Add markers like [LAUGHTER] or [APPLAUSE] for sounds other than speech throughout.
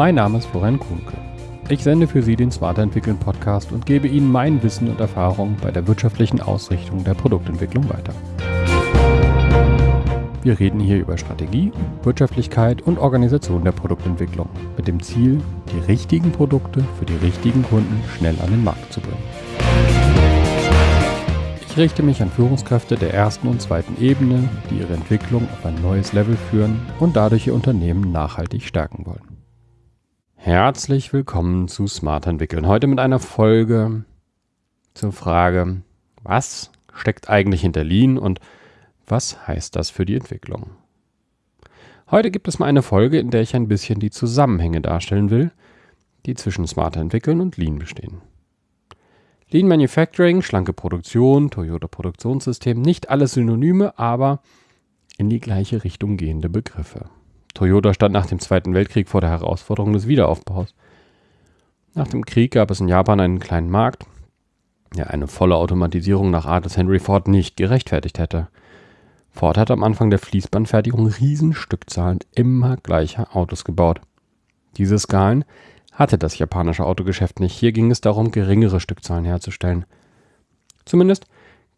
Mein Name ist Florian Kuhnke. Ich sende für Sie den Smarter Entwickeln Podcast und gebe Ihnen mein Wissen und Erfahrung bei der wirtschaftlichen Ausrichtung der Produktentwicklung weiter. Wir reden hier über Strategie, Wirtschaftlichkeit und Organisation der Produktentwicklung mit dem Ziel, die richtigen Produkte für die richtigen Kunden schnell an den Markt zu bringen. Ich richte mich an Führungskräfte der ersten und zweiten Ebene, die ihre Entwicklung auf ein neues Level führen und dadurch ihr Unternehmen nachhaltig stärken wollen. Herzlich willkommen zu Smart Entwickeln. Heute mit einer Folge zur Frage, was steckt eigentlich hinter Lean und was heißt das für die Entwicklung? Heute gibt es mal eine Folge, in der ich ein bisschen die Zusammenhänge darstellen will, die zwischen Smart Entwickeln und Lean bestehen. Lean Manufacturing, schlanke Produktion, Toyota Produktionssystem, nicht alles Synonyme, aber in die gleiche Richtung gehende Begriffe. Toyota stand nach dem Zweiten Weltkrieg vor der Herausforderung des Wiederaufbaus. Nach dem Krieg gab es in Japan einen kleinen Markt, der eine volle Automatisierung nach Art des Henry Ford nicht gerechtfertigt hätte. Ford hat am Anfang der Fließbandfertigung Riesenstückzahlen immer gleicher Autos gebaut. Diese Skalen hatte das japanische Autogeschäft nicht. Hier ging es darum, geringere Stückzahlen herzustellen. Zumindest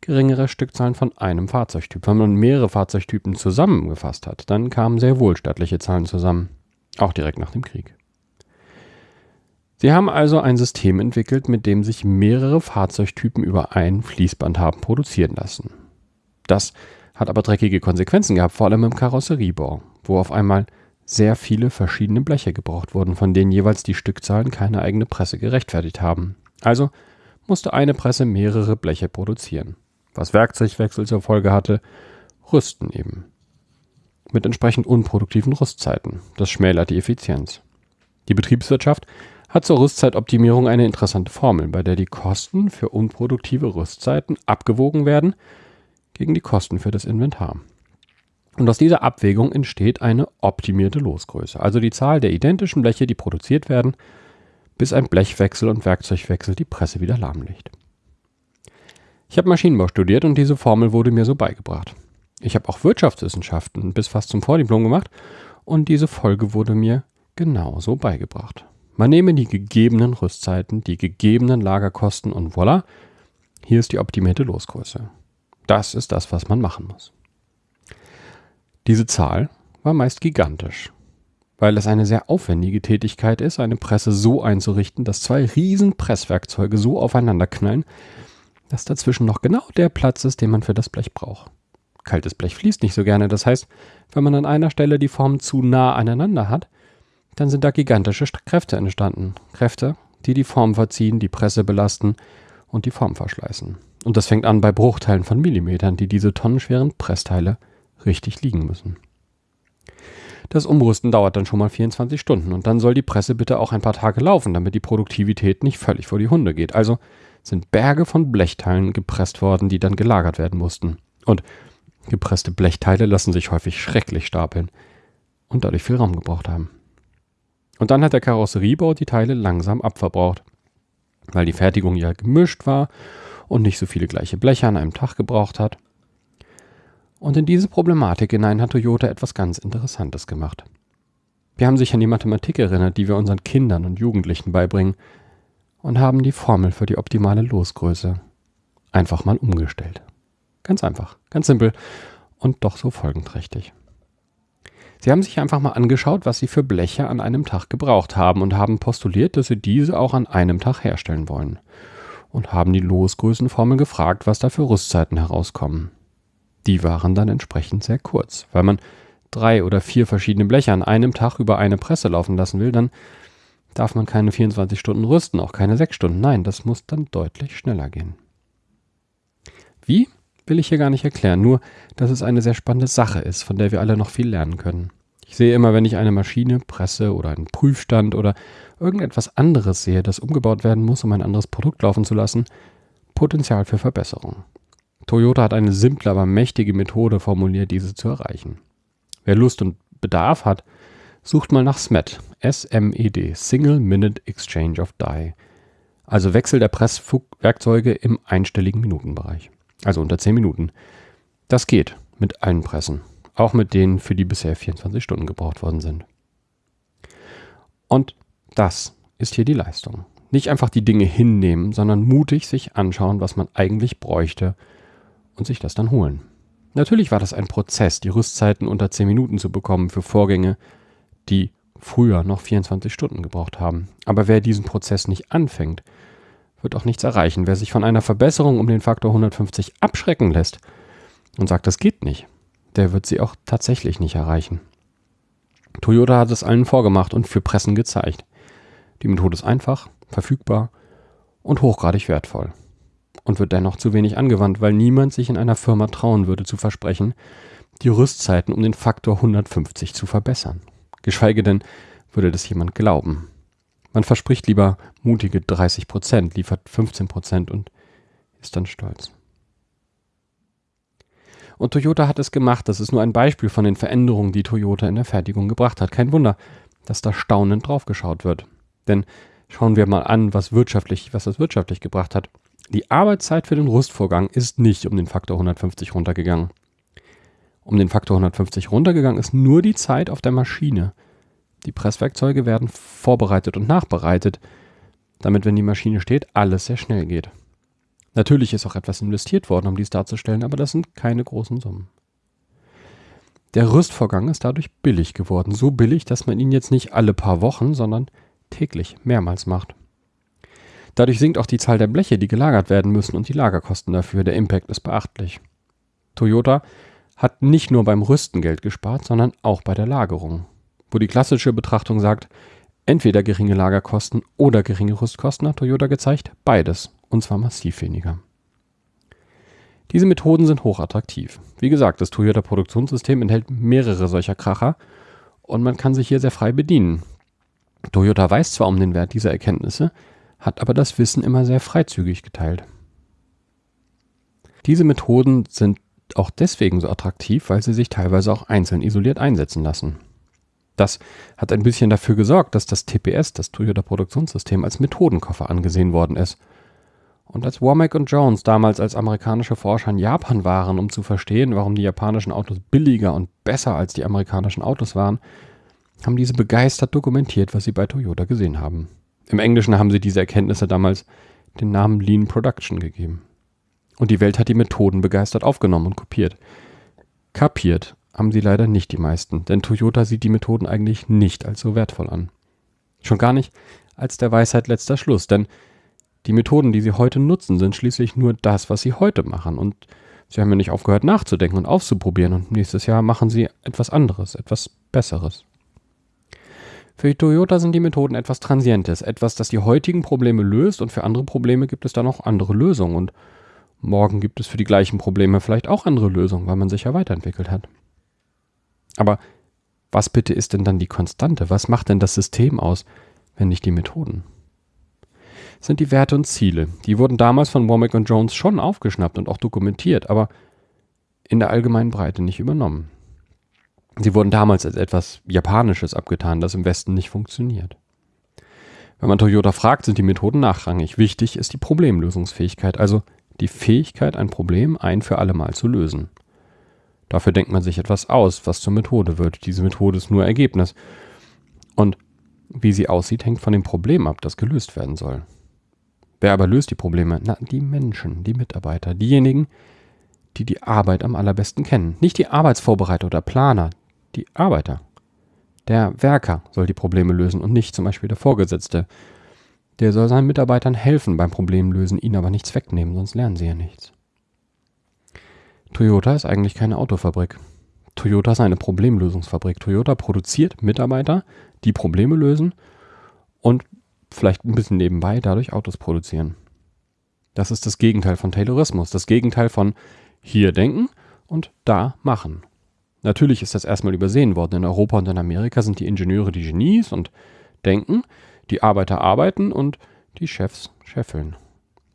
geringere Stückzahlen von einem Fahrzeugtyp. Wenn man mehrere Fahrzeugtypen zusammengefasst hat, dann kamen sehr wohl stattliche Zahlen zusammen. Auch direkt nach dem Krieg. Sie haben also ein System entwickelt, mit dem sich mehrere Fahrzeugtypen über ein Fließband haben produzieren lassen. Das hat aber dreckige Konsequenzen gehabt, vor allem im Karosseriebau, wo auf einmal sehr viele verschiedene Bleche gebraucht wurden, von denen jeweils die Stückzahlen keine eigene Presse gerechtfertigt haben. Also musste eine Presse mehrere Bleche produzieren. Was Werkzeugwechsel zur Folge hatte, Rüsten eben. Mit entsprechend unproduktiven Rüstzeiten. Das schmälert die Effizienz. Die Betriebswirtschaft hat zur Rüstzeitoptimierung eine interessante Formel, bei der die Kosten für unproduktive Rüstzeiten abgewogen werden gegen die Kosten für das Inventar. Und aus dieser Abwägung entsteht eine optimierte Losgröße, also die Zahl der identischen Bleche, die produziert werden, bis ein Blechwechsel und Werkzeugwechsel die Presse wieder lahmlegt. Ich habe Maschinenbau studiert und diese Formel wurde mir so beigebracht. Ich habe auch Wirtschaftswissenschaften bis fast zum Vordiplom gemacht und diese Folge wurde mir genauso beigebracht. Man nehme die gegebenen Rüstzeiten, die gegebenen Lagerkosten und voilà, hier ist die optimierte Losgröße. Das ist das, was man machen muss. Diese Zahl war meist gigantisch, weil es eine sehr aufwendige Tätigkeit ist, eine Presse so einzurichten, dass zwei riesen Presswerkzeuge so aufeinander knallen, dass dazwischen noch genau der Platz ist, den man für das Blech braucht. Kaltes Blech fließt nicht so gerne, das heißt, wenn man an einer Stelle die Formen zu nah aneinander hat, dann sind da gigantische Kräfte entstanden. Kräfte, die die Form verziehen, die Presse belasten und die Form verschleißen. Und das fängt an bei Bruchteilen von Millimetern, die diese tonnenschweren Pressteile richtig liegen müssen. Das Umrüsten dauert dann schon mal 24 Stunden und dann soll die Presse bitte auch ein paar Tage laufen, damit die Produktivität nicht völlig vor die Hunde geht. Also sind Berge von Blechteilen gepresst worden, die dann gelagert werden mussten. Und gepresste Blechteile lassen sich häufig schrecklich stapeln und dadurch viel Raum gebraucht haben. Und dann hat der Karosseriebau die Teile langsam abverbraucht, weil die Fertigung ja gemischt war und nicht so viele gleiche Bleche an einem Tag gebraucht hat. Und in diese Problematik hinein hat Toyota etwas ganz Interessantes gemacht. Wir haben sich an die Mathematik erinnert, die wir unseren Kindern und Jugendlichen beibringen, und haben die Formel für die optimale Losgröße einfach mal umgestellt. Ganz einfach, ganz simpel und doch so folgenträchtig. Sie haben sich einfach mal angeschaut, was Sie für Bleche an einem Tag gebraucht haben und haben postuliert, dass Sie diese auch an einem Tag herstellen wollen. Und haben die Losgrößenformel gefragt, was da für Rüstzeiten herauskommen die waren dann entsprechend sehr kurz. Weil man drei oder vier verschiedene Bleche an einem Tag über eine Presse laufen lassen will, dann darf man keine 24 Stunden rüsten, auch keine 6 Stunden. Nein, das muss dann deutlich schneller gehen. Wie, will ich hier gar nicht erklären, nur, dass es eine sehr spannende Sache ist, von der wir alle noch viel lernen können. Ich sehe immer, wenn ich eine Maschine, Presse oder einen Prüfstand oder irgendetwas anderes sehe, das umgebaut werden muss, um ein anderes Produkt laufen zu lassen, Potenzial für Verbesserung. Toyota hat eine simple, aber mächtige Methode formuliert, diese zu erreichen. Wer Lust und Bedarf hat, sucht mal nach SMED, S-M-E-D, Single Minute Exchange of Die. Also Wechsel der Presswerkzeuge im einstelligen Minutenbereich. Also unter 10 Minuten. Das geht mit allen Pressen. Auch mit denen, für die bisher 24 Stunden gebraucht worden sind. Und das ist hier die Leistung. Nicht einfach die Dinge hinnehmen, sondern mutig sich anschauen, was man eigentlich bräuchte und sich das dann holen. Natürlich war das ein Prozess, die Rüstzeiten unter 10 Minuten zu bekommen für Vorgänge, die früher noch 24 Stunden gebraucht haben. Aber wer diesen Prozess nicht anfängt, wird auch nichts erreichen. Wer sich von einer Verbesserung um den Faktor 150 abschrecken lässt und sagt, das geht nicht, der wird sie auch tatsächlich nicht erreichen. Toyota hat es allen vorgemacht und für Pressen gezeigt. Die Methode ist einfach, verfügbar und hochgradig wertvoll. Und wird dennoch zu wenig angewandt, weil niemand sich in einer Firma trauen würde zu versprechen, die Rüstzeiten um den Faktor 150 zu verbessern. Geschweige denn würde das jemand glauben. Man verspricht lieber mutige 30 Prozent, liefert 15 Prozent und ist dann stolz. Und Toyota hat es gemacht. Das ist nur ein Beispiel von den Veränderungen, die Toyota in der Fertigung gebracht hat. Kein Wunder, dass da staunend draufgeschaut wird. Denn schauen wir mal an, was wirtschaftlich, was das wirtschaftlich gebracht hat. Die Arbeitszeit für den Rüstvorgang ist nicht um den Faktor 150 runtergegangen. Um den Faktor 150 runtergegangen ist nur die Zeit auf der Maschine. Die Presswerkzeuge werden vorbereitet und nachbereitet, damit, wenn die Maschine steht, alles sehr schnell geht. Natürlich ist auch etwas investiert worden, um dies darzustellen, aber das sind keine großen Summen. Der Rüstvorgang ist dadurch billig geworden, so billig, dass man ihn jetzt nicht alle paar Wochen, sondern täglich mehrmals macht. Dadurch sinkt auch die Zahl der Bleche, die gelagert werden müssen und die Lagerkosten dafür. Der Impact ist beachtlich. Toyota hat nicht nur beim Rüsten Geld gespart, sondern auch bei der Lagerung. Wo die klassische Betrachtung sagt, entweder geringe Lagerkosten oder geringe Rüstkosten, hat Toyota gezeigt, beides, und zwar massiv weniger. Diese Methoden sind hochattraktiv. Wie gesagt, das Toyota Produktionssystem enthält mehrere solcher Kracher und man kann sich hier sehr frei bedienen. Toyota weiß zwar um den Wert dieser Erkenntnisse, hat aber das Wissen immer sehr freizügig geteilt. Diese Methoden sind auch deswegen so attraktiv, weil sie sich teilweise auch einzeln isoliert einsetzen lassen. Das hat ein bisschen dafür gesorgt, dass das TPS, das Toyota Produktionssystem, als Methodenkoffer angesehen worden ist. Und als Womack und Jones damals als amerikanische Forscher in Japan waren, um zu verstehen, warum die japanischen Autos billiger und besser als die amerikanischen Autos waren, haben diese begeistert dokumentiert, was sie bei Toyota gesehen haben. Im Englischen haben sie diese Erkenntnisse damals den Namen Lean Production gegeben. Und die Welt hat die Methoden begeistert aufgenommen und kopiert. Kapiert haben sie leider nicht die meisten, denn Toyota sieht die Methoden eigentlich nicht als so wertvoll an. Schon gar nicht als der Weisheit letzter Schluss, denn die Methoden, die sie heute nutzen, sind schließlich nur das, was sie heute machen und sie haben ja nicht aufgehört nachzudenken und auszuprobieren und nächstes Jahr machen sie etwas anderes, etwas Besseres. Für Toyota sind die Methoden etwas Transientes, etwas, das die heutigen Probleme löst und für andere Probleme gibt es dann auch andere Lösungen und morgen gibt es für die gleichen Probleme vielleicht auch andere Lösungen, weil man sich ja weiterentwickelt hat. Aber was bitte ist denn dann die Konstante? Was macht denn das System aus, wenn nicht die Methoden? Das sind die Werte und Ziele. Die wurden damals von Womack und Jones schon aufgeschnappt und auch dokumentiert, aber in der allgemeinen Breite nicht übernommen. Sie wurden damals als etwas Japanisches abgetan, das im Westen nicht funktioniert. Wenn man Toyota fragt, sind die Methoden nachrangig. Wichtig ist die Problemlösungsfähigkeit, also die Fähigkeit, ein Problem ein für alle Mal zu lösen. Dafür denkt man sich etwas aus, was zur Methode wird. Diese Methode ist nur Ergebnis. Und wie sie aussieht, hängt von dem Problem ab, das gelöst werden soll. Wer aber löst die Probleme? Na, die Menschen, die Mitarbeiter, diejenigen, die die Arbeit am allerbesten kennen. Nicht die Arbeitsvorbereiter oder Planer, die Arbeiter. Der Werker soll die Probleme lösen und nicht zum Beispiel der Vorgesetzte. Der soll seinen Mitarbeitern helfen beim Problemlösen, ihnen aber nichts wegnehmen, sonst lernen sie ja nichts. Toyota ist eigentlich keine Autofabrik. Toyota ist eine Problemlösungsfabrik. Toyota produziert Mitarbeiter, die Probleme lösen und vielleicht ein bisschen nebenbei dadurch Autos produzieren. Das ist das Gegenteil von Taylorismus, das Gegenteil von hier denken und da machen. Natürlich ist das erstmal übersehen worden. In Europa und in Amerika sind die Ingenieure die Genies und denken, die Arbeiter arbeiten und die Chefs scheffeln.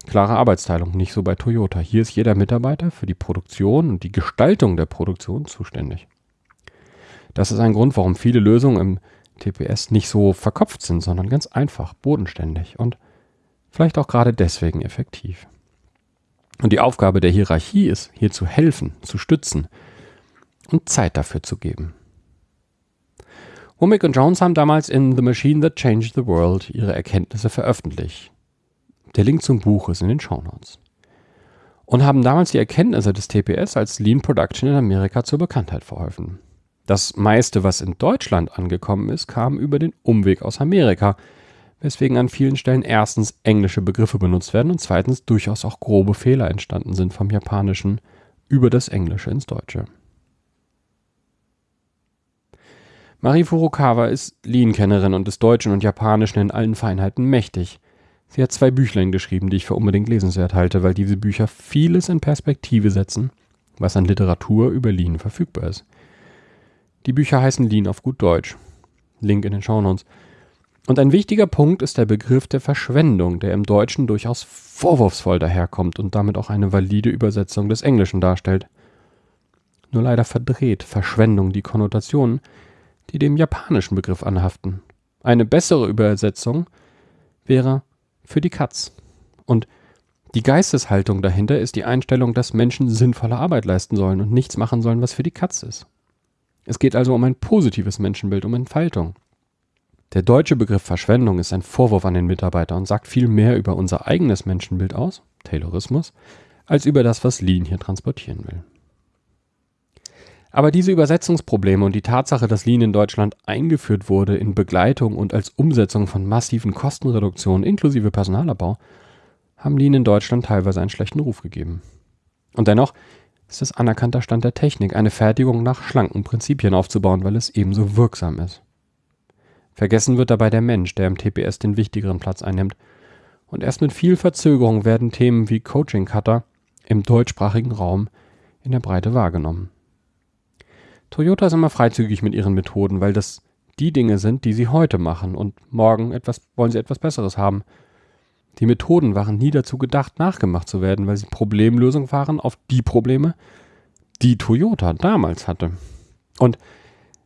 Klare Arbeitsteilung, nicht so bei Toyota. Hier ist jeder Mitarbeiter für die Produktion und die Gestaltung der Produktion zuständig. Das ist ein Grund, warum viele Lösungen im TPS nicht so verkopft sind, sondern ganz einfach, bodenständig und vielleicht auch gerade deswegen effektiv. Und die Aufgabe der Hierarchie ist, hier zu helfen, zu stützen und Zeit dafür zu geben. Womack und Jones haben damals in The Machine That Changed the World ihre Erkenntnisse veröffentlicht. Der Link zum Buch ist in den Shownotes. Und haben damals die Erkenntnisse des TPS als Lean Production in Amerika zur Bekanntheit verholfen. Das meiste, was in Deutschland angekommen ist, kam über den Umweg aus Amerika, weswegen an vielen Stellen erstens englische Begriffe benutzt werden und zweitens durchaus auch grobe Fehler entstanden sind vom Japanischen über das Englische ins Deutsche. Marie Furukawa ist Lean-Kennerin und des Deutschen und Japanischen in allen Feinheiten mächtig. Sie hat zwei Büchlein geschrieben, die ich für unbedingt lesenswert halte, weil diese Bücher vieles in Perspektive setzen, was an Literatur über Lean verfügbar ist. Die Bücher heißen Lean auf gut Deutsch. Link in den Shownotes. Und ein wichtiger Punkt ist der Begriff der Verschwendung, der im Deutschen durchaus vorwurfsvoll daherkommt und damit auch eine valide Übersetzung des Englischen darstellt. Nur leider verdreht Verschwendung die Konnotationen, die dem japanischen Begriff anhaften. Eine bessere Übersetzung wäre für die Katz. Und die Geisteshaltung dahinter ist die Einstellung, dass Menschen sinnvolle Arbeit leisten sollen und nichts machen sollen, was für die Katz ist. Es geht also um ein positives Menschenbild, um Entfaltung. Der deutsche Begriff Verschwendung ist ein Vorwurf an den Mitarbeiter und sagt viel mehr über unser eigenes Menschenbild aus, Taylorismus, als über das, was Lean hier transportieren will. Aber diese Übersetzungsprobleme und die Tatsache, dass Lean in Deutschland eingeführt wurde in Begleitung und als Umsetzung von massiven Kostenreduktionen inklusive Personalabbau, haben Lean in Deutschland teilweise einen schlechten Ruf gegeben. Und dennoch ist es anerkannter Stand der Technik, eine Fertigung nach schlanken Prinzipien aufzubauen, weil es ebenso wirksam ist. Vergessen wird dabei der Mensch, der im TPS den wichtigeren Platz einnimmt. Und erst mit viel Verzögerung werden Themen wie Coaching Cutter im deutschsprachigen Raum in der Breite wahrgenommen. Toyota ist immer freizügig mit ihren Methoden, weil das die Dinge sind, die sie heute machen und morgen etwas, wollen sie etwas Besseres haben. Die Methoden waren nie dazu gedacht, nachgemacht zu werden, weil sie Problemlösung waren auf die Probleme, die Toyota damals hatte. Und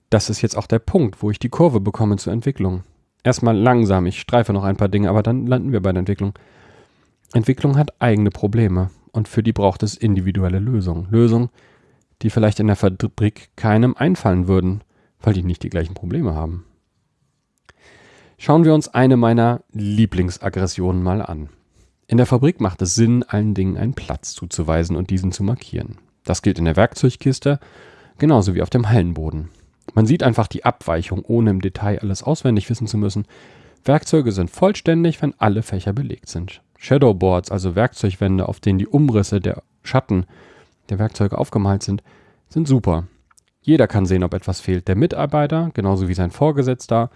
das ist jetzt auch der Punkt, wo ich die Kurve bekomme zur Entwicklung. Erstmal langsam, ich streife noch ein paar Dinge, aber dann landen wir bei der Entwicklung. Entwicklung hat eigene Probleme und für die braucht es individuelle Lösungen. Lösungen, die vielleicht in der Fabrik keinem einfallen würden, weil die nicht die gleichen Probleme haben. Schauen wir uns eine meiner Lieblingsaggressionen mal an. In der Fabrik macht es Sinn, allen Dingen einen Platz zuzuweisen und diesen zu markieren. Das gilt in der Werkzeugkiste genauso wie auf dem Hallenboden. Man sieht einfach die Abweichung, ohne im Detail alles auswendig wissen zu müssen. Werkzeuge sind vollständig, wenn alle Fächer belegt sind. Shadowboards, also Werkzeugwände, auf denen die Umrisse der Schatten der Werkzeuge aufgemalt sind, sind super. Jeder kann sehen, ob etwas fehlt. Der Mitarbeiter, genauso wie sein Vorgesetzter,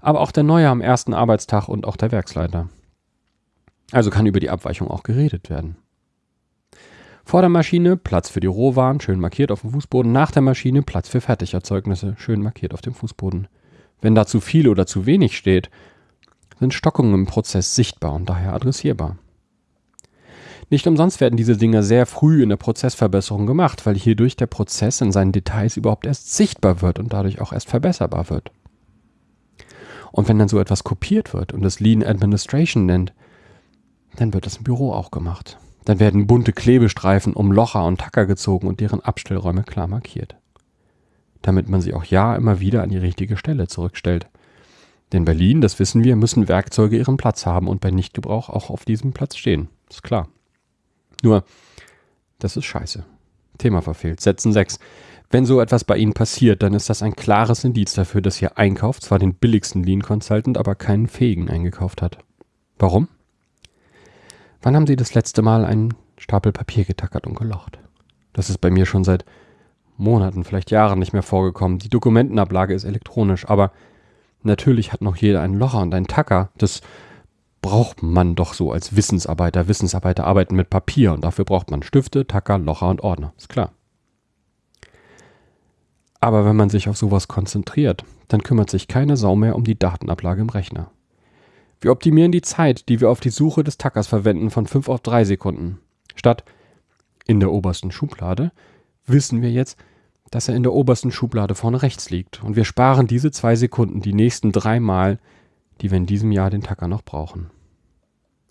aber auch der Neue am ersten Arbeitstag und auch der Werksleiter. Also kann über die Abweichung auch geredet werden. Vor der Maschine Platz für die Rohwaren, schön markiert auf dem Fußboden. Nach der Maschine Platz für Fertigerzeugnisse, schön markiert auf dem Fußboden. Wenn da zu viel oder zu wenig steht, sind Stockungen im Prozess sichtbar und daher adressierbar. Nicht umsonst werden diese Dinge sehr früh in der Prozessverbesserung gemacht, weil hierdurch der Prozess in seinen Details überhaupt erst sichtbar wird und dadurch auch erst verbesserbar wird. Und wenn dann so etwas kopiert wird und es Lean Administration nennt, dann wird das im Büro auch gemacht. Dann werden bunte Klebestreifen um Locher und Tacker gezogen und deren Abstellräume klar markiert. Damit man sie auch ja immer wieder an die richtige Stelle zurückstellt. Denn bei Lean, das wissen wir, müssen Werkzeuge ihren Platz haben und bei Nichtgebrauch auch auf diesem Platz stehen. Ist klar. Nur, das ist scheiße. Thema verfehlt. Sätzen 6. Wenn so etwas bei Ihnen passiert, dann ist das ein klares Indiz dafür, dass Ihr Einkauf zwar den billigsten Lean Consultant, aber keinen fähigen eingekauft hat. Warum? Wann haben Sie das letzte Mal einen Stapel Papier getackert und gelocht? Das ist bei mir schon seit Monaten, vielleicht Jahren nicht mehr vorgekommen. Die Dokumentenablage ist elektronisch, aber natürlich hat noch jeder einen Locher und einen Tacker. Das braucht man doch so als Wissensarbeiter. Wissensarbeiter arbeiten mit Papier und dafür braucht man Stifte, Tacker, Locher und Ordner. Ist klar. Aber wenn man sich auf sowas konzentriert, dann kümmert sich keine Sau mehr um die Datenablage im Rechner. Wir optimieren die Zeit, die wir auf die Suche des Tackers verwenden, von 5 auf 3 Sekunden. Statt in der obersten Schublade wissen wir jetzt, dass er in der obersten Schublade vorne rechts liegt. Und wir sparen diese zwei Sekunden die nächsten drei Mal, die wir in diesem Jahr den Tacker noch brauchen.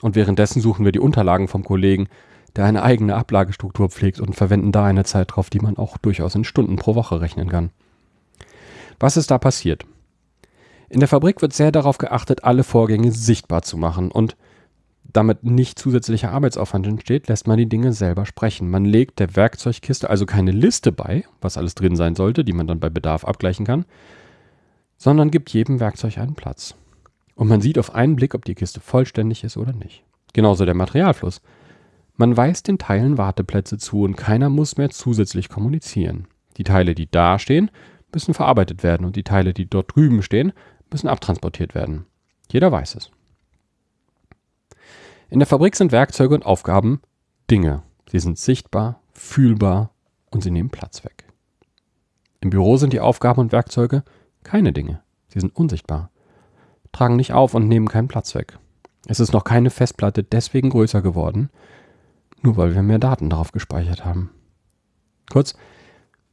Und währenddessen suchen wir die Unterlagen vom Kollegen, der eine eigene Ablagestruktur pflegt und verwenden da eine Zeit drauf, die man auch durchaus in Stunden pro Woche rechnen kann. Was ist da passiert? In der Fabrik wird sehr darauf geachtet, alle Vorgänge sichtbar zu machen und damit nicht zusätzlicher Arbeitsaufwand entsteht, lässt man die Dinge selber sprechen. Man legt der Werkzeugkiste also keine Liste bei, was alles drin sein sollte, die man dann bei Bedarf abgleichen kann, sondern gibt jedem Werkzeug einen Platz. Und man sieht auf einen Blick, ob die Kiste vollständig ist oder nicht. Genauso der Materialfluss. Man weist den Teilen Warteplätze zu und keiner muss mehr zusätzlich kommunizieren. Die Teile, die da stehen, müssen verarbeitet werden und die Teile, die dort drüben stehen, müssen abtransportiert werden. Jeder weiß es. In der Fabrik sind Werkzeuge und Aufgaben Dinge. Sie sind sichtbar, fühlbar und sie nehmen Platz weg. Im Büro sind die Aufgaben und Werkzeuge keine Dinge. Sie sind unsichtbar, tragen nicht auf und nehmen keinen Platz weg. Es ist noch keine Festplatte deswegen größer geworden, nur weil wir mehr Daten darauf gespeichert haben. Kurz,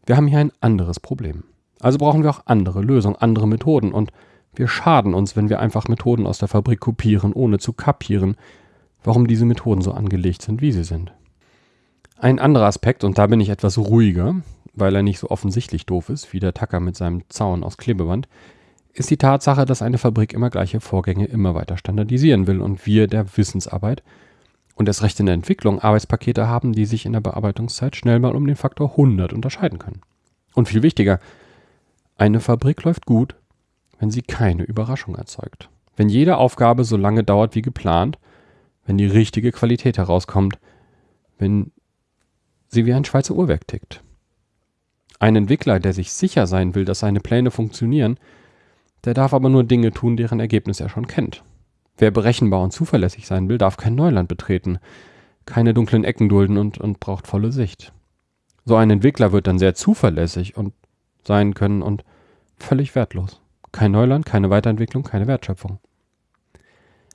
wir haben hier ein anderes Problem. Also brauchen wir auch andere Lösungen, andere Methoden und wir schaden uns, wenn wir einfach Methoden aus der Fabrik kopieren, ohne zu kapieren, warum diese Methoden so angelegt sind, wie sie sind. Ein anderer Aspekt, und da bin ich etwas ruhiger, weil er nicht so offensichtlich doof ist, wie der Tacker mit seinem Zaun aus Klebeband, ist die Tatsache, dass eine Fabrik immer gleiche Vorgänge immer weiter standardisieren will und wir der Wissensarbeit und erst recht in der Entwicklung Arbeitspakete haben, die sich in der Bearbeitungszeit schnell mal um den Faktor 100 unterscheiden können. Und viel wichtiger, eine Fabrik läuft gut, wenn sie keine Überraschung erzeugt. Wenn jede Aufgabe so lange dauert wie geplant, wenn die richtige Qualität herauskommt, wenn sie wie ein Schweizer Uhrwerk tickt. Ein Entwickler, der sich sicher sein will, dass seine Pläne funktionieren, der darf aber nur Dinge tun, deren Ergebnis er schon kennt. Wer berechenbar und zuverlässig sein will, darf kein Neuland betreten, keine dunklen Ecken dulden und, und braucht volle Sicht. So ein Entwickler wird dann sehr zuverlässig und sein können und völlig wertlos. Kein Neuland, keine Weiterentwicklung, keine Wertschöpfung.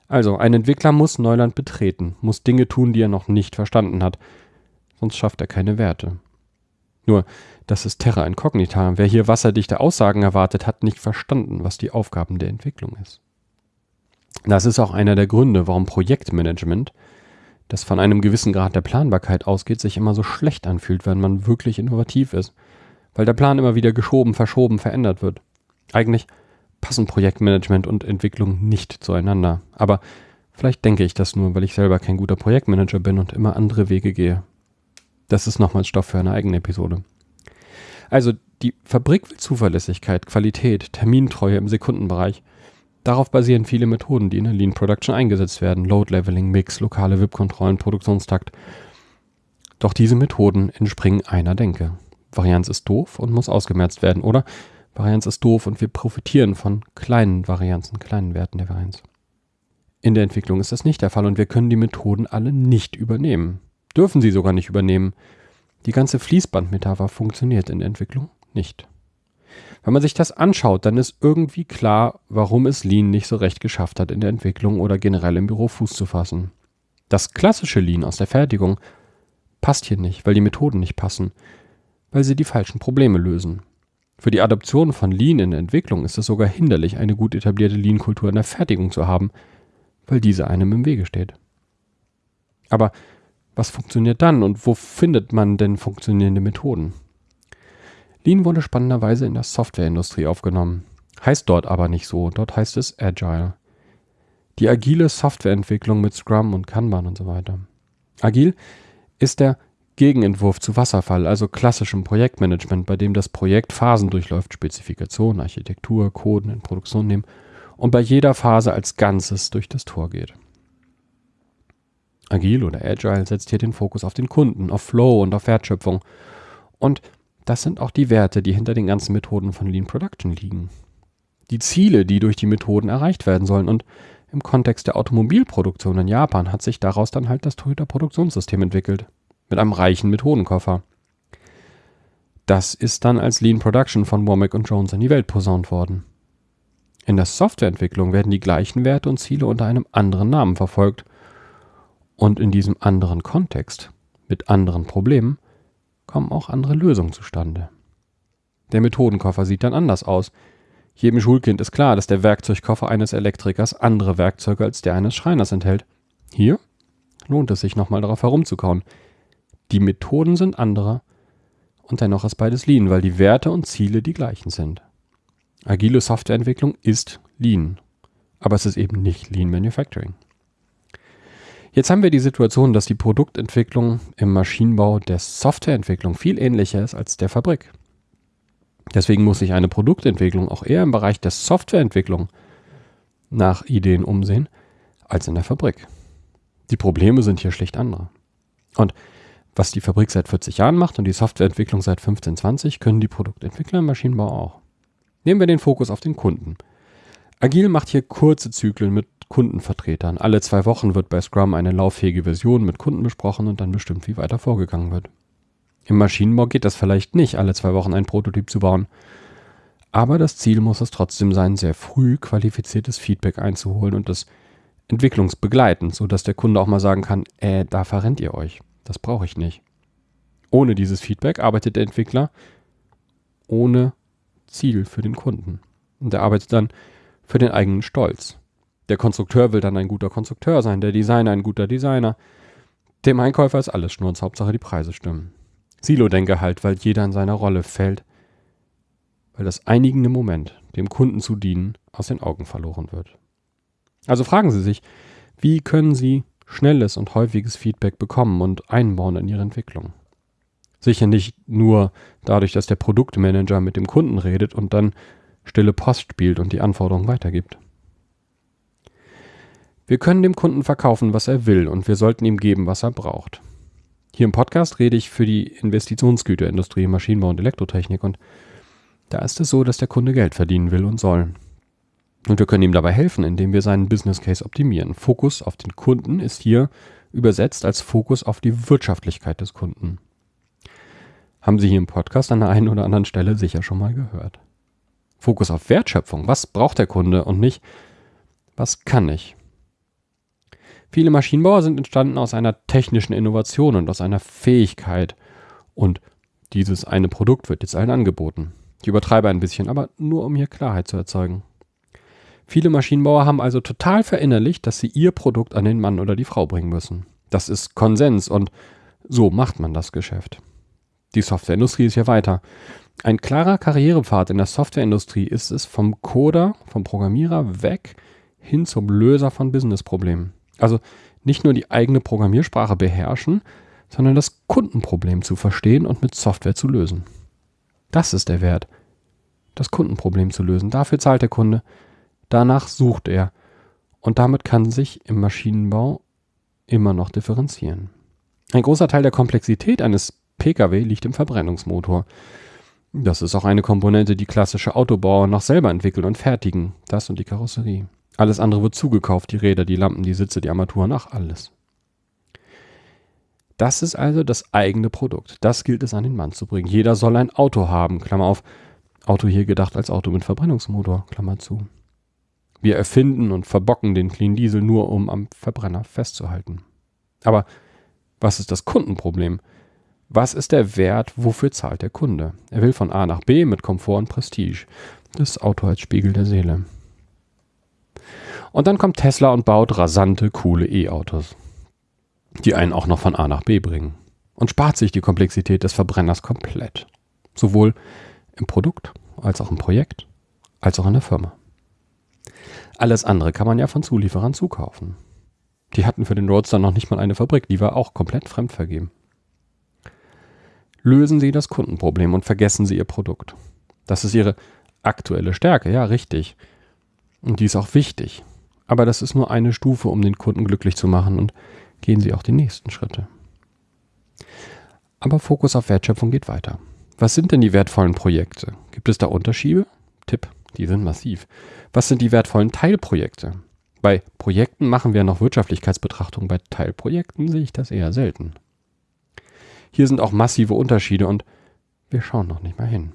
Also, ein Entwickler muss Neuland betreten, muss Dinge tun, die er noch nicht verstanden hat, sonst schafft er keine Werte. Nur, das ist Terra Incognita. Wer hier wasserdichte Aussagen erwartet, hat nicht verstanden, was die Aufgaben der Entwicklung ist. Das ist auch einer der Gründe, warum Projektmanagement, das von einem gewissen Grad der Planbarkeit ausgeht, sich immer so schlecht anfühlt, wenn man wirklich innovativ ist. Weil der Plan immer wieder geschoben, verschoben, verändert wird. Eigentlich passen Projektmanagement und Entwicklung nicht zueinander. Aber vielleicht denke ich das nur, weil ich selber kein guter Projektmanager bin und immer andere Wege gehe. Das ist nochmals Stoff für eine eigene Episode. Also die Fabrik will Zuverlässigkeit, Qualität, Termintreue im Sekundenbereich – Darauf basieren viele Methoden, die in der Lean Production eingesetzt werden. Load Leveling, Mix, lokale WIP-Kontrollen, Produktionstakt. Doch diese Methoden entspringen einer Denke. Varianz ist doof und muss ausgemerzt werden. Oder Varianz ist doof und wir profitieren von kleinen Varianzen, kleinen Werten der Varianz. In der Entwicklung ist das nicht der Fall und wir können die Methoden alle nicht übernehmen. Dürfen sie sogar nicht übernehmen. Die ganze Fließbandmetapher funktioniert in der Entwicklung nicht. Wenn man sich das anschaut, dann ist irgendwie klar, warum es Lean nicht so recht geschafft hat, in der Entwicklung oder generell im Büro Fuß zu fassen. Das klassische Lean aus der Fertigung passt hier nicht, weil die Methoden nicht passen, weil sie die falschen Probleme lösen. Für die Adoption von Lean in der Entwicklung ist es sogar hinderlich, eine gut etablierte Lean-Kultur in der Fertigung zu haben, weil diese einem im Wege steht. Aber was funktioniert dann und wo findet man denn funktionierende Methoden? Lean wurde spannenderweise in der Softwareindustrie aufgenommen. Heißt dort aber nicht so, dort heißt es Agile. Die agile Softwareentwicklung mit Scrum und Kanban und so weiter. Agil ist der Gegenentwurf zu Wasserfall, also klassischem Projektmanagement, bei dem das Projekt Phasen durchläuft, Spezifikation, Architektur, Coden in Produktion nehmen und bei jeder Phase als Ganzes durch das Tor geht. Agil oder Agile setzt hier den Fokus auf den Kunden, auf Flow und auf Wertschöpfung und das sind auch die Werte, die hinter den ganzen Methoden von Lean Production liegen. Die Ziele, die durch die Methoden erreicht werden sollen. Und im Kontext der Automobilproduktion in Japan hat sich daraus dann halt das Toyota Produktionssystem entwickelt. Mit einem reichen Methodenkoffer. Das ist dann als Lean Production von Womack und Jones in die Welt posaunt worden. In der Softwareentwicklung werden die gleichen Werte und Ziele unter einem anderen Namen verfolgt. Und in diesem anderen Kontext, mit anderen Problemen, kommen auch andere Lösungen zustande. Der Methodenkoffer sieht dann anders aus. Jedem Schulkind ist klar, dass der Werkzeugkoffer eines Elektrikers andere Werkzeuge als der eines Schreiners enthält. Hier lohnt es sich nochmal darauf herumzukauen. Die Methoden sind andere und dennoch ist beides Lean, weil die Werte und Ziele die gleichen sind. Agile Softwareentwicklung ist Lean, aber es ist eben nicht Lean Manufacturing. Jetzt haben wir die Situation, dass die Produktentwicklung im Maschinenbau der Softwareentwicklung viel ähnlicher ist als der Fabrik. Deswegen muss sich eine Produktentwicklung auch eher im Bereich der Softwareentwicklung nach Ideen umsehen als in der Fabrik. Die Probleme sind hier schlicht andere. Und was die Fabrik seit 40 Jahren macht und die Softwareentwicklung seit 15, 20, können die Produktentwickler im Maschinenbau auch. Nehmen wir den Fokus auf den Kunden. Agil macht hier kurze Zyklen mit Kundenvertretern. Alle zwei Wochen wird bei Scrum eine lauffähige Version mit Kunden besprochen und dann bestimmt, wie weiter vorgegangen wird. Im Maschinenbau geht das vielleicht nicht, alle zwei Wochen ein Prototyp zu bauen. Aber das Ziel muss es trotzdem sein, sehr früh qualifiziertes Feedback einzuholen und das entwicklungsbegleitend, sodass der Kunde auch mal sagen kann, äh, da verrennt ihr euch. Das brauche ich nicht. Ohne dieses Feedback arbeitet der Entwickler ohne Ziel für den Kunden. Und er arbeitet dann für den eigenen Stolz. Der Konstrukteur will dann ein guter Konstrukteur sein, der Designer ein guter Designer. Dem Einkäufer ist alles Schnurz, Hauptsache die Preise stimmen. Silo-Denke halt, weil jeder in seiner Rolle fällt, weil das einigende Moment, dem Kunden zu dienen, aus den Augen verloren wird. Also fragen Sie sich, wie können Sie schnelles und häufiges Feedback bekommen und einbauen in Ihre Entwicklung? Sicher nicht nur dadurch, dass der Produktmanager mit dem Kunden redet und dann stille Post spielt und die Anforderungen weitergibt. Wir können dem Kunden verkaufen, was er will und wir sollten ihm geben, was er braucht. Hier im Podcast rede ich für die Investitionsgüterindustrie, Maschinenbau und Elektrotechnik und da ist es so, dass der Kunde Geld verdienen will und soll. Und wir können ihm dabei helfen, indem wir seinen Business Case optimieren. Fokus auf den Kunden ist hier übersetzt als Fokus auf die Wirtschaftlichkeit des Kunden. Haben Sie hier im Podcast an der einen oder anderen Stelle sicher schon mal gehört. Fokus auf Wertschöpfung. Was braucht der Kunde und nicht, was kann ich? Viele Maschinenbauer sind entstanden aus einer technischen Innovation und aus einer Fähigkeit. Und dieses eine Produkt wird jetzt allen angeboten. Ich übertreibe ein bisschen, aber nur um hier Klarheit zu erzeugen. Viele Maschinenbauer haben also total verinnerlicht, dass sie ihr Produkt an den Mann oder die Frau bringen müssen. Das ist Konsens und so macht man das Geschäft. Die Softwareindustrie ist hier weiter. Ein klarer Karrierepfad in der Softwareindustrie ist es vom Coder, vom Programmierer weg hin zum Löser von Businessproblemen. Also nicht nur die eigene Programmiersprache beherrschen, sondern das Kundenproblem zu verstehen und mit Software zu lösen. Das ist der Wert. Das Kundenproblem zu lösen. Dafür zahlt der Kunde. Danach sucht er. Und damit kann sich im Maschinenbau immer noch differenzieren. Ein großer Teil der Komplexität eines Pkw liegt im Verbrennungsmotor. Das ist auch eine Komponente, die klassische Autobauer noch selber entwickeln und fertigen. Das und die Karosserie. Alles andere wird zugekauft, die Räder, die Lampen, die Sitze, die Armaturen, ach alles. Das ist also das eigene Produkt. Das gilt es an den Mann zu bringen. Jeder soll ein Auto haben, Klammer auf. Auto hier gedacht als Auto mit Verbrennungsmotor, Klammer zu. Wir erfinden und verbocken den Clean Diesel nur, um am Verbrenner festzuhalten. Aber was ist das Kundenproblem? Was ist der Wert, wofür zahlt der Kunde? Er will von A nach B mit Komfort und Prestige. Das Auto als Spiegel der Seele. Und dann kommt Tesla und baut rasante, coole E-Autos, die einen auch noch von A nach B bringen. Und spart sich die Komplexität des Verbrenners komplett. Sowohl im Produkt, als auch im Projekt, als auch in der Firma. Alles andere kann man ja von Zulieferern zukaufen. Die hatten für den Roadster noch nicht mal eine Fabrik, die war auch komplett fremdvergeben. Lösen Sie das Kundenproblem und vergessen Sie Ihr Produkt. Das ist Ihre aktuelle Stärke, ja, richtig. Und die ist auch wichtig. Aber das ist nur eine Stufe, um den Kunden glücklich zu machen und gehen Sie auch die nächsten Schritte. Aber Fokus auf Wertschöpfung geht weiter. Was sind denn die wertvollen Projekte? Gibt es da Unterschiede? Tipp, die sind massiv. Was sind die wertvollen Teilprojekte? Bei Projekten machen wir noch Wirtschaftlichkeitsbetrachtungen, bei Teilprojekten sehe ich das eher selten. Hier sind auch massive Unterschiede und wir schauen noch nicht mal hin.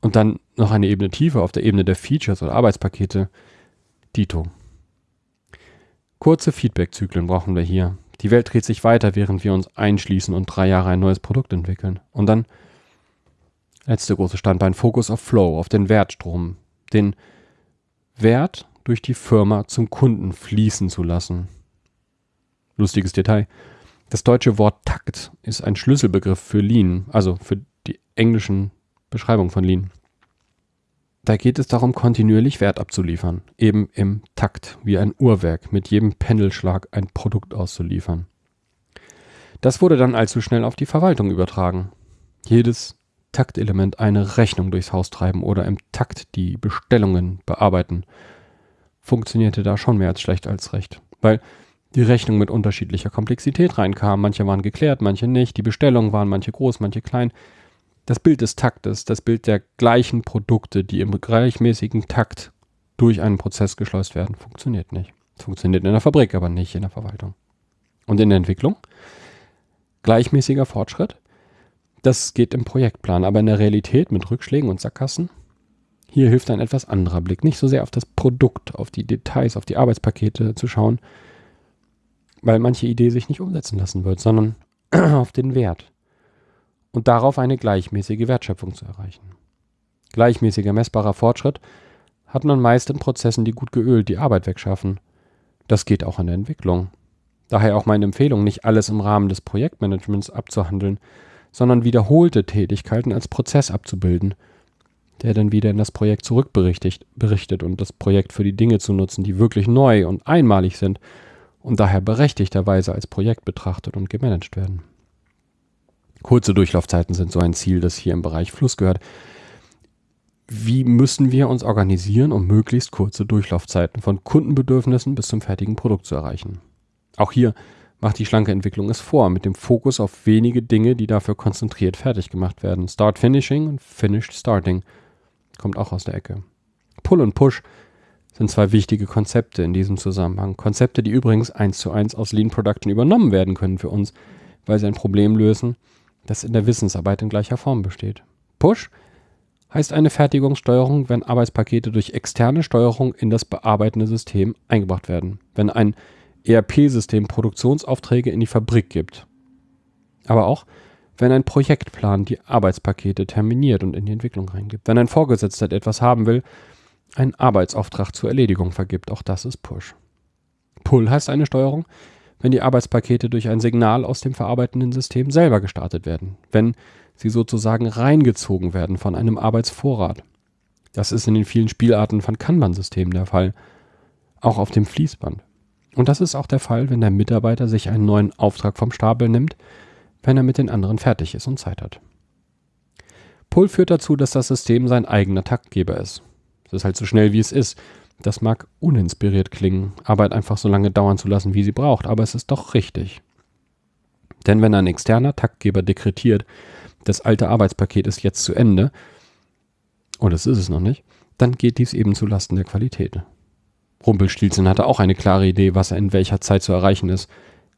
Und dann noch eine Ebene tiefer auf der Ebene der Features oder Arbeitspakete. Dito. Kurze Feedback-Zyklen brauchen wir hier. Die Welt dreht sich weiter, während wir uns einschließen und drei Jahre ein neues Produkt entwickeln. Und dann, letzte große Standbein, Fokus auf Flow, auf den Wertstrom. Den Wert durch die Firma zum Kunden fließen zu lassen. Lustiges Detail. Das deutsche Wort Takt ist ein Schlüsselbegriff für Lean, also für die englischen Beschreibungen von Lean. Da geht es darum, kontinuierlich Wert abzuliefern, eben im Takt, wie ein Uhrwerk, mit jedem Pendelschlag ein Produkt auszuliefern. Das wurde dann allzu schnell auf die Verwaltung übertragen. Jedes Taktelement eine Rechnung durchs Haus treiben oder im Takt die Bestellungen bearbeiten, funktionierte da schon mehr als schlecht als recht. Weil die Rechnung mit unterschiedlicher Komplexität reinkam. Manche waren geklärt, manche nicht. Die Bestellungen waren manche groß, manche klein. Das Bild des Taktes, das Bild der gleichen Produkte, die im gleichmäßigen Takt durch einen Prozess geschleust werden, funktioniert nicht. Funktioniert in der Fabrik, aber nicht in der Verwaltung. Und in der Entwicklung? Gleichmäßiger Fortschritt? Das geht im Projektplan, aber in der Realität mit Rückschlägen und Sackgassen? Hier hilft ein etwas anderer Blick. Nicht so sehr auf das Produkt, auf die Details, auf die Arbeitspakete zu schauen, weil manche Idee sich nicht umsetzen lassen wird, sondern [CLEARS THROAT] auf den Wert und darauf eine gleichmäßige Wertschöpfung zu erreichen. Gleichmäßiger messbarer Fortschritt hat man meist in Prozessen, die gut geölt die Arbeit wegschaffen. Das geht auch in der Entwicklung. Daher auch meine Empfehlung, nicht alles im Rahmen des Projektmanagements abzuhandeln, sondern wiederholte Tätigkeiten als Prozess abzubilden, der dann wieder in das Projekt zurückberichtet berichtet und das Projekt für die Dinge zu nutzen, die wirklich neu und einmalig sind und daher berechtigterweise als Projekt betrachtet und gemanagt werden. Kurze Durchlaufzeiten sind so ein Ziel, das hier im Bereich Fluss gehört. Wie müssen wir uns organisieren, um möglichst kurze Durchlaufzeiten von Kundenbedürfnissen bis zum fertigen Produkt zu erreichen? Auch hier macht die schlanke Entwicklung es vor, mit dem Fokus auf wenige Dinge, die dafür konzentriert fertig gemacht werden. Start Finishing und Finished Starting kommt auch aus der Ecke. Pull und Push sind zwei wichtige Konzepte in diesem Zusammenhang. Konzepte, die übrigens eins zu eins aus Lean Production übernommen werden können für uns, weil sie ein Problem lösen, das in der Wissensarbeit in gleicher Form besteht. Push heißt eine Fertigungssteuerung, wenn Arbeitspakete durch externe Steuerung in das bearbeitende System eingebracht werden. Wenn ein ERP-System Produktionsaufträge in die Fabrik gibt. Aber auch, wenn ein Projektplan die Arbeitspakete terminiert und in die Entwicklung reingibt. Wenn ein Vorgesetzter etwas haben will, einen Arbeitsauftrag zur Erledigung vergibt. Auch das ist Push. Pull heißt eine Steuerung, wenn die Arbeitspakete durch ein Signal aus dem verarbeitenden System selber gestartet werden, wenn sie sozusagen reingezogen werden von einem Arbeitsvorrat. Das ist in den vielen Spielarten von Kanban-Systemen der Fall, auch auf dem Fließband. Und das ist auch der Fall, wenn der Mitarbeiter sich einen neuen Auftrag vom Stapel nimmt, wenn er mit den anderen fertig ist und Zeit hat. Pull führt dazu, dass das System sein eigener Taktgeber ist. Es ist halt so schnell, wie es ist. Das mag uninspiriert klingen, Arbeit einfach so lange dauern zu lassen, wie sie braucht, aber es ist doch richtig. Denn wenn ein externer Taktgeber dekretiert, das alte Arbeitspaket ist jetzt zu Ende, und es ist es noch nicht, dann geht dies eben zulasten der Qualität. Rumpelstilzchen hatte auch eine klare Idee, was in welcher Zeit zu erreichen ist.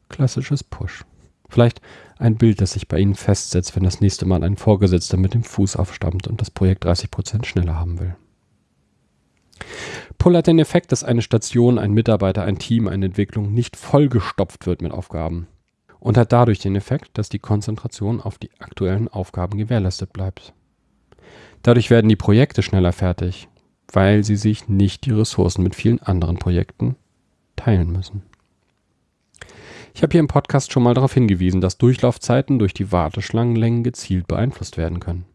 Klassisches Push. Vielleicht ein Bild, das sich bei Ihnen festsetzt, wenn das nächste Mal ein Vorgesetzter mit dem Fuß aufstammt und das Projekt 30% schneller haben will. Pull hat den Effekt, dass eine Station, ein Mitarbeiter, ein Team, eine Entwicklung nicht vollgestopft wird mit Aufgaben und hat dadurch den Effekt, dass die Konzentration auf die aktuellen Aufgaben gewährleistet bleibt. Dadurch werden die Projekte schneller fertig, weil sie sich nicht die Ressourcen mit vielen anderen Projekten teilen müssen. Ich habe hier im Podcast schon mal darauf hingewiesen, dass Durchlaufzeiten durch die Warteschlangenlängen gezielt beeinflusst werden können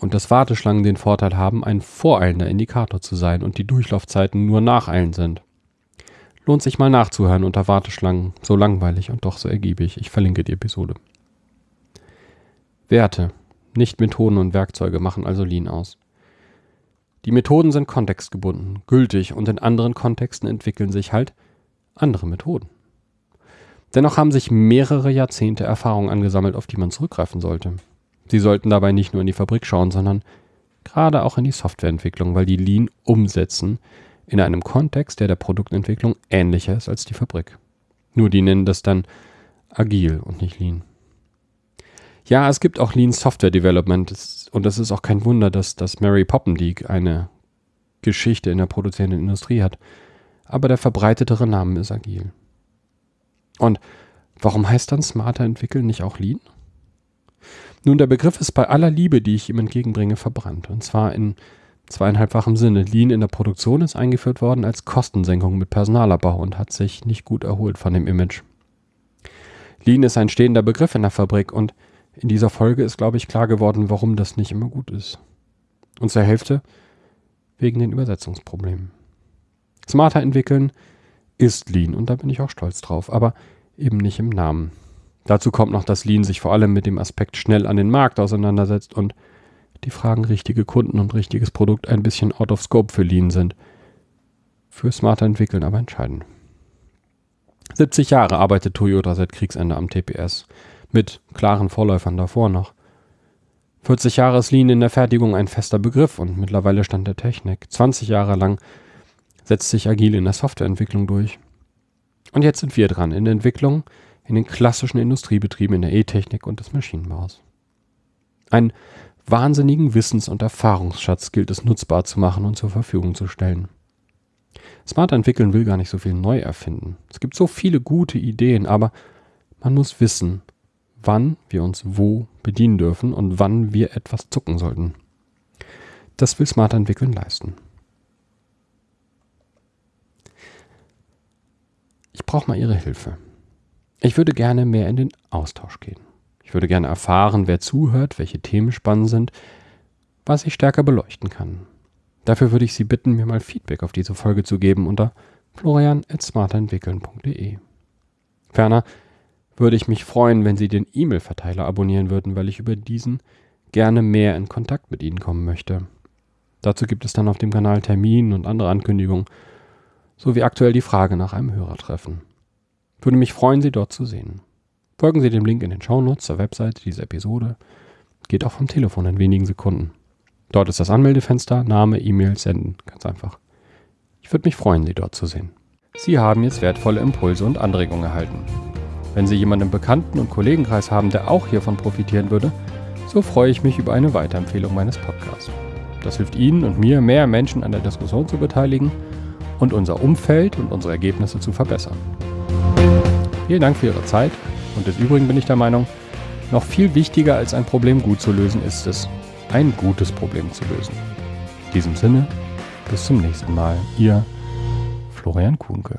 und dass Warteschlangen den Vorteil haben, ein voreilender Indikator zu sein und die Durchlaufzeiten nur nacheilend sind. Lohnt sich mal nachzuhören unter Warteschlangen, so langweilig und doch so ergiebig. Ich verlinke die Episode. Werte, nicht Methoden und Werkzeuge machen also Lean aus. Die Methoden sind kontextgebunden, gültig und in anderen Kontexten entwickeln sich halt andere Methoden. Dennoch haben sich mehrere Jahrzehnte Erfahrung angesammelt, auf die man zurückgreifen sollte. Sie sollten dabei nicht nur in die Fabrik schauen, sondern gerade auch in die Softwareentwicklung, weil die Lean umsetzen in einem Kontext, der der Produktentwicklung ähnlicher ist als die Fabrik. Nur die nennen das dann agil und nicht Lean. Ja, es gibt auch Lean Software Development und es ist auch kein Wunder, dass das Mary Poppendieck eine Geschichte in der produzierenden Industrie hat. Aber der verbreitetere Name ist agil. Und warum heißt dann smarter entwickeln nicht auch Lean? Nun, der Begriff ist bei aller Liebe, die ich ihm entgegenbringe, verbrannt. Und zwar in zweieinhalbfachem Sinne. Lean in der Produktion ist eingeführt worden als Kostensenkung mit Personalabbau und hat sich nicht gut erholt von dem Image. Lean ist ein stehender Begriff in der Fabrik und in dieser Folge ist, glaube ich, klar geworden, warum das nicht immer gut ist. Und zur Hälfte wegen den Übersetzungsproblemen. Smarter entwickeln ist Lean und da bin ich auch stolz drauf, aber eben nicht im Namen. Dazu kommt noch, dass Lean sich vor allem mit dem Aspekt schnell an den Markt auseinandersetzt und die Fragen richtige Kunden und richtiges Produkt ein bisschen out of scope für Lean sind. Für smarter entwickeln aber entscheidend. 70 Jahre arbeitet Toyota seit Kriegsende am TPS, mit klaren Vorläufern davor noch. 40 Jahre ist Lean in der Fertigung ein fester Begriff und mittlerweile Stand der Technik. 20 Jahre lang setzt sich agil in der Softwareentwicklung durch. Und jetzt sind wir dran in der Entwicklung in den klassischen Industriebetrieben in der E-Technik und des Maschinenbaus. Einen wahnsinnigen Wissens- und Erfahrungsschatz gilt es nutzbar zu machen und zur Verfügung zu stellen. Smart entwickeln will gar nicht so viel neu erfinden. Es gibt so viele gute Ideen, aber man muss wissen, wann wir uns wo bedienen dürfen und wann wir etwas zucken sollten. Das will Smart entwickeln leisten. Ich brauche mal Ihre Hilfe. Ich würde gerne mehr in den Austausch gehen. Ich würde gerne erfahren, wer zuhört, welche Themen spannend sind, was ich stärker beleuchten kann. Dafür würde ich Sie bitten, mir mal Feedback auf diese Folge zu geben unter florian.smarterentwickeln.de. Ferner würde ich mich freuen, wenn Sie den E-Mail-Verteiler abonnieren würden, weil ich über diesen gerne mehr in Kontakt mit Ihnen kommen möchte. Dazu gibt es dann auf dem Kanal Termin und andere Ankündigungen, sowie aktuell die Frage nach einem Hörertreffen. Würde mich freuen, Sie dort zu sehen. Folgen Sie dem Link in den Shownotes zur Webseite dieser Episode. Geht auch vom Telefon in wenigen Sekunden. Dort ist das Anmeldefenster, Name, E-Mail, Senden. Ganz einfach. Ich würde mich freuen, Sie dort zu sehen. Sie haben jetzt wertvolle Impulse und Anregungen erhalten. Wenn Sie jemanden im Bekannten- und Kollegenkreis haben, der auch hiervon profitieren würde, so freue ich mich über eine Weiterempfehlung meines Podcasts. Das hilft Ihnen und mir, mehr Menschen an der Diskussion zu beteiligen und unser Umfeld und unsere Ergebnisse zu verbessern. Vielen Dank für Ihre Zeit und des Übrigen bin ich der Meinung, noch viel wichtiger als ein Problem gut zu lösen ist es, ein gutes Problem zu lösen. In diesem Sinne, bis zum nächsten Mal. Ihr Florian Kuhnke.